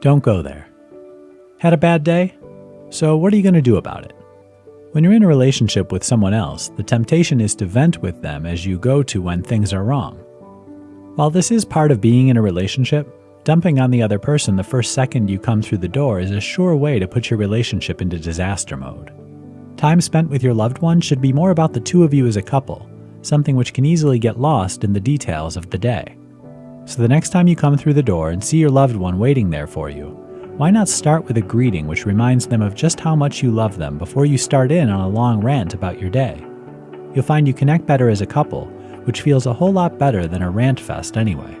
Don't go there. Had a bad day? So, what are you going to do about it? When you're in a relationship with someone else, the temptation is to vent with them as you go to when things are wrong. While this is part of being in a relationship, dumping on the other person the first second you come through the door is a sure way to put your relationship into disaster mode. Time spent with your loved one should be more about the two of you as a couple, something which can easily get lost in the details of the day. So the next time you come through the door and see your loved one waiting there for you, why not start with a greeting which reminds them of just how much you love them before you start in on a long rant about your day? You'll find you connect better as a couple, which feels a whole lot better than a rant fest anyway.